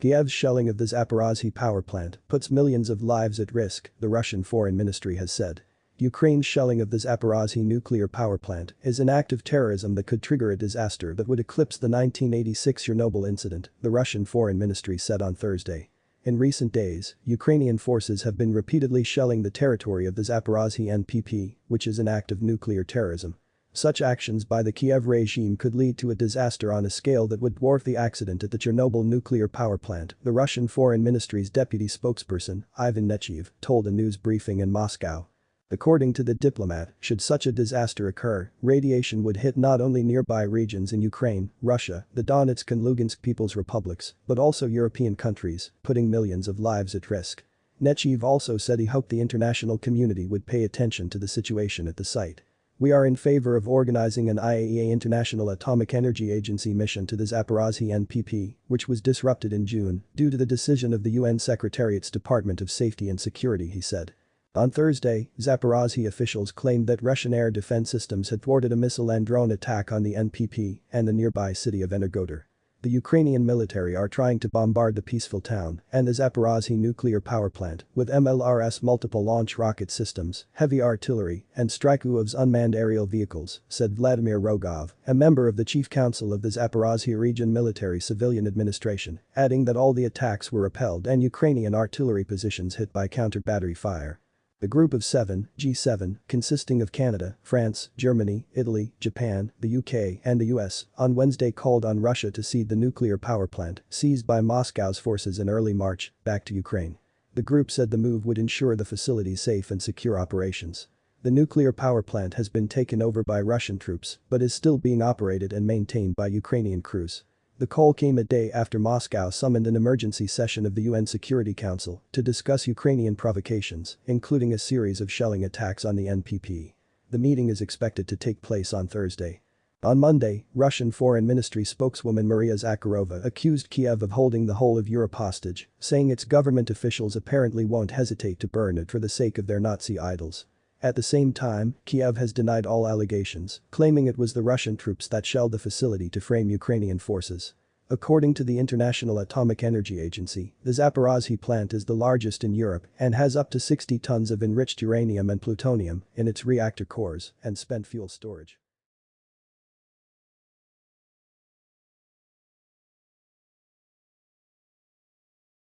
Kiev's shelling of the Zaporozhye power plant puts millions of lives at risk, the Russian foreign ministry has said. Ukraine's shelling of the Zaporozhye nuclear power plant is an act of terrorism that could trigger a disaster that would eclipse the 1986 Chernobyl incident, the Russian foreign ministry said on Thursday. In recent days, Ukrainian forces have been repeatedly shelling the territory of the Zaporozhye NPP, which is an act of nuclear terrorism. Such actions by the Kiev regime could lead to a disaster on a scale that would dwarf the accident at the Chernobyl nuclear power plant, the Russian Foreign Ministry's deputy spokesperson, Ivan Nechayev, told a news briefing in Moscow. According to the diplomat, should such a disaster occur, radiation would hit not only nearby regions in Ukraine, Russia, the Donetsk and Lugansk People's Republics, but also European countries, putting millions of lives at risk. Nechayev also said he hoped the international community would pay attention to the situation at the site. We are in favor of organizing an IAEA International Atomic Energy Agency mission to the Zaporozhye NPP, which was disrupted in June due to the decision of the UN Secretariat's Department of Safety and Security he said. On Thursday, Zaporozhye officials claimed that Russian air defense systems had thwarted a missile and drone attack on the NPP and the nearby city of Energodar. The Ukrainian military are trying to bombard the peaceful town and the Zaporozhye nuclear power plant with MLRS multiple launch rocket systems, heavy artillery, and Strykov's unmanned aerial vehicles, said Vladimir Rogov, a member of the chief council of the Zaporozhye region military civilian administration, adding that all the attacks were repelled and Ukrainian artillery positions hit by counter-battery fire. The group of seven, G7, consisting of Canada, France, Germany, Italy, Japan, the UK and the US, on Wednesday called on Russia to cede the nuclear power plant seized by Moscow's forces in early March back to Ukraine. The group said the move would ensure the facility's safe and secure operations. The nuclear power plant has been taken over by Russian troops but is still being operated and maintained by Ukrainian crews. The call came a day after Moscow summoned an emergency session of the UN Security Council to discuss Ukrainian provocations, including a series of shelling attacks on the NPP. The meeting is expected to take place on Thursday. On Monday, Russian Foreign Ministry spokeswoman Maria Zakharova accused Kiev of holding the whole of Europe hostage, saying its government officials apparently won't hesitate to burn it for the sake of their Nazi idols. At the same time, Kiev has denied all allegations, claiming it was the Russian troops that shelled the facility to frame Ukrainian forces. According to the International Atomic Energy Agency, the Zaporozhye plant is the largest in Europe and has up to 60 tons of enriched uranium and plutonium in its reactor cores and spent fuel storage.